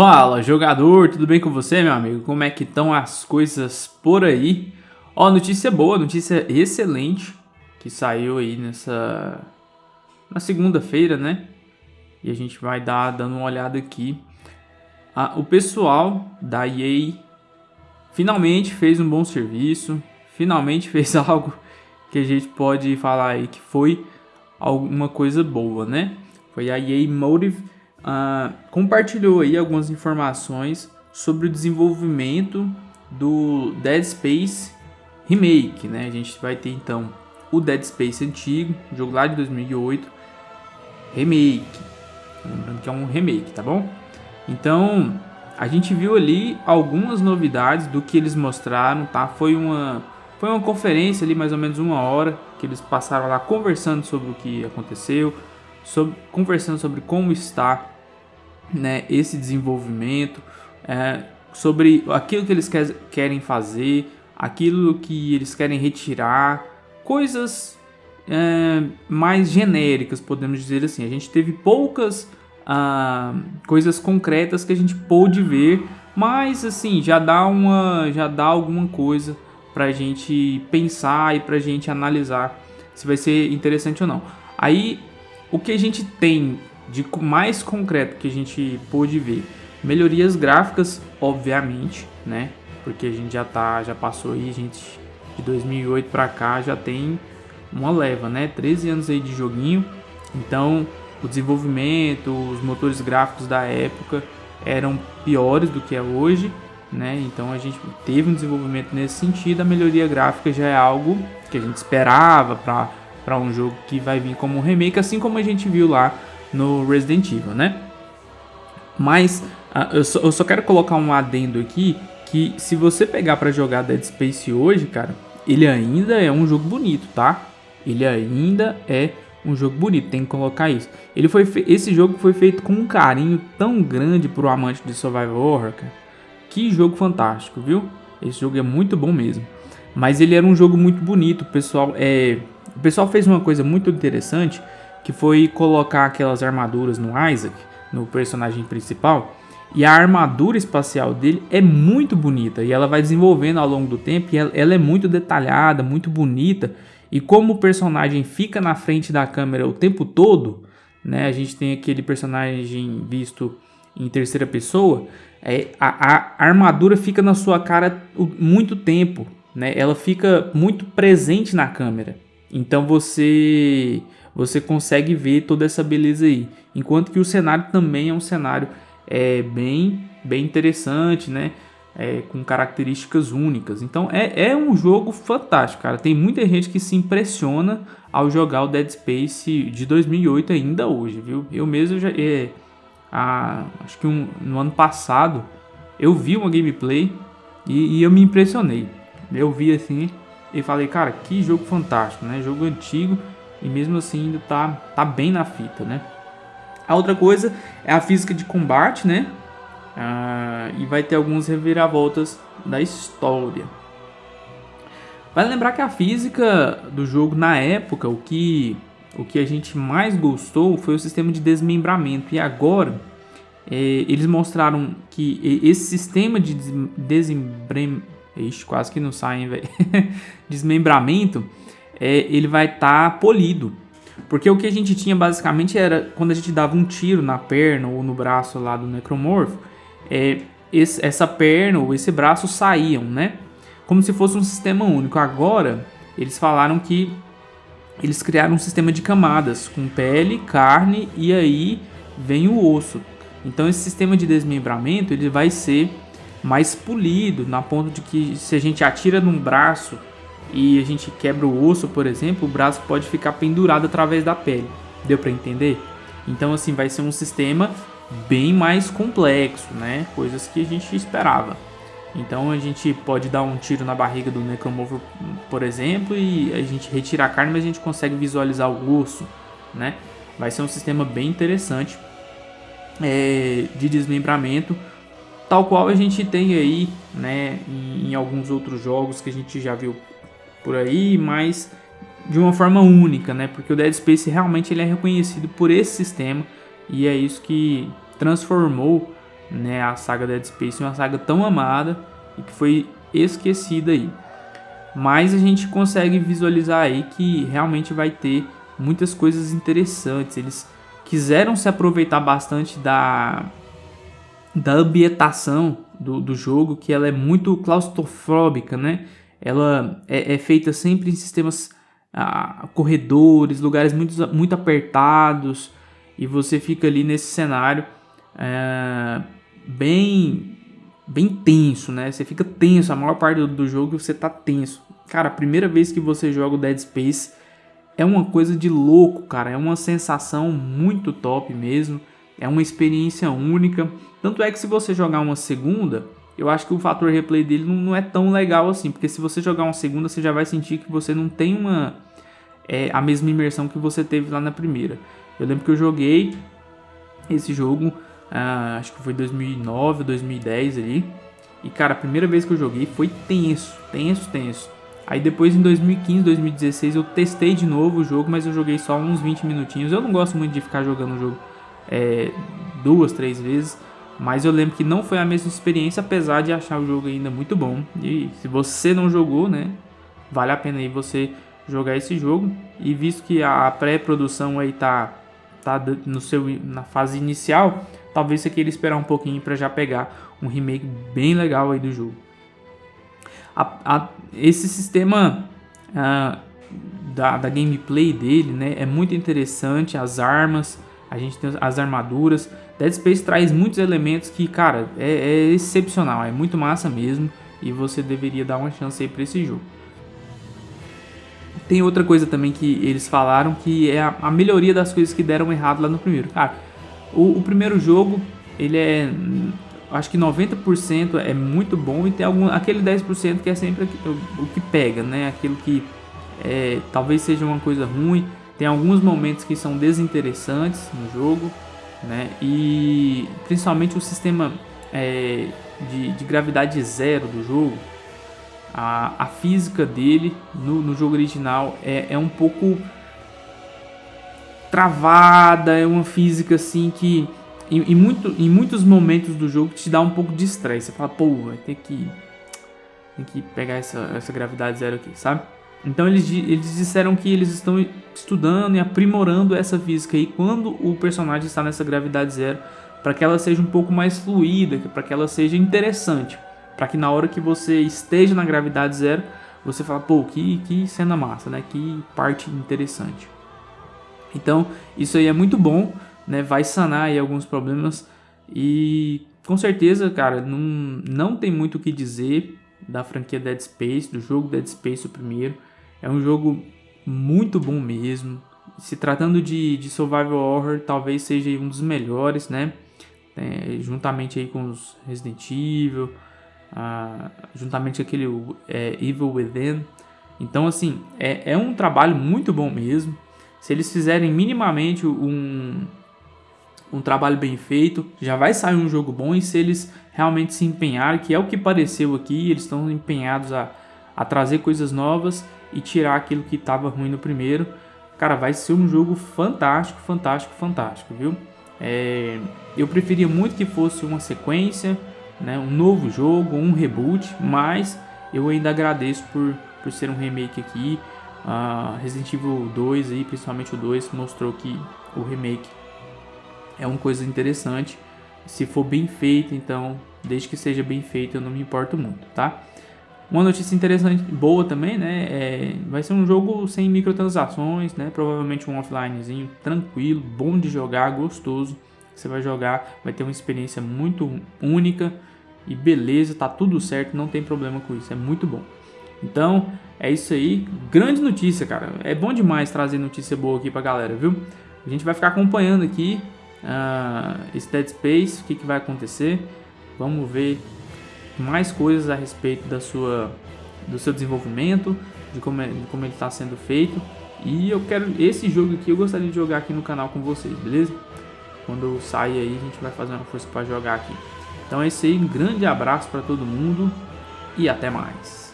Fala jogador, tudo bem com você meu amigo? Como é que estão as coisas por aí? Ó, notícia boa, notícia excelente que saiu aí nessa na segunda-feira, né? E a gente vai dar dando uma olhada aqui. Ah, o pessoal da EA finalmente fez um bom serviço, finalmente fez algo que a gente pode falar aí que foi alguma coisa boa, né? Foi a EA Motive uh, compartilhou aí algumas informações sobre o desenvolvimento do Dead Space Remake, né? A gente vai ter então o Dead Space antigo, jogo lá de 2008, remake. Lembrando que é um remake, tá bom? Então, a gente viu ali algumas novidades do que eles mostraram, tá? Foi uma foi uma conferência ali mais ou menos uma hora que eles passaram lá conversando sobre o que aconteceu, sobre, conversando sobre como está né, esse desenvolvimento, é, sobre aquilo que eles quer, querem fazer, aquilo que eles querem retirar, coisas é, mais genéricas, podemos dizer assim. A gente teve poucas ah, coisas concretas que a gente pôde ver, mas assim já dá uma, já dá alguma coisa para a gente pensar e para a gente analisar se vai ser interessante ou não. Aí o que a gente tem de mais concreto que a gente pôde ver? Melhorias gráficas, obviamente, né? Porque a gente já tá, já passou aí, gente, de 2008 para cá já tem uma leva, né? 13 anos aí de joguinho. Então, o desenvolvimento, os motores gráficos da época eram piores do que é hoje, né? Então a gente teve um desenvolvimento nesse sentido. A melhoria gráfica já é algo que a gente esperava para para um jogo que vai vir como um remake, assim como a gente viu lá no Resident Evil, né? Mas uh, eu, só, eu só quero colocar um adendo aqui que se você pegar para jogar Dead Space hoje, cara, ele ainda é um jogo bonito, tá? Ele ainda é um jogo bonito, tem que colocar isso. Ele foi esse jogo foi feito com um carinho tão grande pro amante de survival horror, cara. Que jogo fantástico, viu? Esse jogo é muito bom mesmo. Mas ele era um jogo muito bonito, pessoal. É, o pessoal fez uma coisa muito interessante, que foi colocar aquelas armaduras no Isaac, no personagem principal, e a armadura espacial dele é muito bonita e ela vai desenvolvendo ao longo do tempo e ela, ela é muito detalhada, muito bonita. E como o personagem fica na frente da câmera o tempo todo, né? A gente tem aquele personagem visto em terceira pessoa, é, a, a armadura fica na sua cara muito tempo, né? Ela fica muito presente na câmera. Então você você consegue ver toda essa beleza aí. Enquanto que o cenário também é um cenário é, bem, bem interessante, né? É, com características únicas. Então é, é um jogo fantástico, cara. Tem muita gente que se impressiona ao jogar o Dead Space de 2008 ainda hoje, viu? Eu mesmo já... É, a, acho que um, no ano passado eu vi uma gameplay e, e eu me impressionei. Eu vi assim e falei, cara, que jogo fantástico, né? Jogo antigo e mesmo assim ainda tá, tá bem na fita, né? A outra coisa é a física de combate, né? Ah, e vai ter algumas reviravoltas da história. Vale lembrar que a física do jogo na época, o que, o que a gente mais gostou foi o sistema de desmembramento. E agora é, eles mostraram que esse sistema de desmembramento Ixi, quase que não saem, velho. Desmembramento, é, ele vai estar tá polido. Porque o que a gente tinha basicamente era quando a gente dava um tiro na perna ou no braço lá do necromorfo, é, esse, essa perna ou esse braço saíam, né? Como se fosse um sistema único. Agora, eles falaram que eles criaram um sistema de camadas com pele, carne e aí vem o osso. Então esse sistema de desmembramento ele vai ser mais polido, na ponto de que se a gente atira num braço e a gente quebra o osso, por exemplo, o braço pode ficar pendurado através da pele. Deu para entender? Então assim, vai ser um sistema bem mais complexo, né? Coisas que a gente esperava. Então a gente pode dar um tiro na barriga do necromorfo, por exemplo, e a gente retira a carne, mas a gente consegue visualizar o osso, né? Vai ser um sistema bem interessante é, de desmembramento tal qual a gente tem aí, né, em, em, alguns outros jogos que a gente já viu por aí, mas de uma forma única, né, porque o Dead Space realmente ele é reconhecido por esse sistema e é isso que transformou né, a saga Dead Space, uma saga tão amada e que foi esquecida aí. Mas a gente consegue visualizar aí que realmente vai ter muitas coisas interessantes. Eles quiseram se aproveitar bastante da, da ambientação do, do jogo, que ela é muito claustrofóbica, né? Ela é, é feita sempre em sistemas ah, corredores, lugares muito, muito apertados, e você fica ali nesse cenário é, bem bem tenso, né? Você fica tenso, a maior parte do, do jogo você tá tenso. Cara, a primeira vez que você joga o Dead Space é uma coisa de louco, cara. É uma sensação muito top mesmo. É uma experiência única. Tanto é que se você jogar uma segunda, eu acho que o fator replay dele não, não é tão legal assim. Porque se você jogar uma segunda, você já vai sentir que você não tem uma é, a mesma imersão que você teve lá na primeira. Eu lembro que eu joguei esse jogo ah, acho que foi 2009 ou 2010 ali. E cara, a primeira vez que eu joguei foi tenso, tenso, tenso. Aí depois em 2015, 2016 eu testei de novo o jogo, mas eu joguei só uns 20 minutinhos. Eu não gosto muito de ficar jogando o jogo é, duas, três vezes. Mas eu lembro que não foi a mesma experiência, apesar de achar o jogo ainda muito bom. E se você não jogou, né, vale a pena aí você jogar esse jogo. E visto que a pré-produção aí tá, tá no seu, na fase inicial, talvez você queira esperar um pouquinho para já pegar um remake bem legal aí do jogo. A, a, esse sistema uh, da, da, gameplay dele né, é muito interessante, as armas, a gente tem as armaduras. Dead Space traz muitos elementos que, cara, é, é excepcional, é muito massa mesmo e você deveria dar uma chance aí para esse jogo. Tem outra coisa também que eles falaram que é a, a melhoria das coisas que deram errado lá no primeiro. Cara, o, o primeiro jogo, ele é acho que 90% é muito bom e tem algum, aquele 10% que é sempre o, que pega, né? Aquilo que é, talvez seja uma coisa ruim. Tem alguns momentos que são desinteressantes no jogo, né? E principalmente o sistema é, de, de, gravidade zero do jogo, a, a física dele no, no jogo original é, é um pouco travada, é uma física assim que em, em, muito, em muitos momentos do jogo te dá um pouco de estresse. Você fala, pô, vai ter que, tem que pegar essa, essa gravidade zero aqui, sabe? Então eles, eles disseram que eles estão estudando e aprimorando essa física aí quando o personagem está nessa gravidade zero, para que ela seja um pouco mais fluida, para que ela seja interessante, para que na hora que você esteja na gravidade zero, você fala, pô, que, que cena massa, né? Que parte interessante. Então, isso aí é muito bom, né? Vai sanar aí alguns problemas e com certeza, cara, não, não tem muito o que dizer da franquia Dead Space, do jogo Dead Space o primeiro. É um jogo muito bom mesmo. Se tratando de, de survival horror, talvez seja um dos melhores, né? É, juntamente aí com os Resident Evil, juntamente aquele é, Evil Within. Então, assim, é, é um trabalho muito bom mesmo. Se eles fizerem minimamente um, um trabalho bem feito, já vai sair um jogo bom. E se eles realmente se empenharem, que é o que pareceu aqui, eles estão empenhados a, a trazer coisas novas e tirar aquilo que estava ruim no primeiro. Cara, vai ser um jogo fantástico, fantástico, fantástico, viu? É, eu preferia muito que fosse uma sequência, né, um novo jogo, um reboot, mas eu ainda agradeço por, por ser um remake aqui. Uh, Resident Evil 2 aí, principalmente o 2, mostrou que o remake é uma coisa interessante. Se for bem feito, então, desde que seja bem feito, eu não me importo muito, tá? Uma notícia interessante, boa também, né? É, vai ser um jogo sem microtransações, né? Provavelmente um offlinezinho tranquilo, bom de jogar, gostoso. Você vai jogar, vai ter uma experiência muito única e beleza, tá tudo certo, não tem problema com isso, é muito bom. Então, é isso aí. Grande notícia, cara. É bom demais trazer notícia boa aqui pra galera, viu? A gente vai ficar acompanhando aqui uh, esse Dead Space, o que, que vai acontecer. Vamos ver mais coisas a respeito da sua, do seu desenvolvimento, de como, é, de como ele está sendo feito. E eu quero esse jogo aqui, eu gostaria de jogar aqui no canal com vocês, beleza? Quando sair aí, a gente vai fazer uma força para jogar aqui. Então é isso aí, um grande abraço para todo mundo e até mais.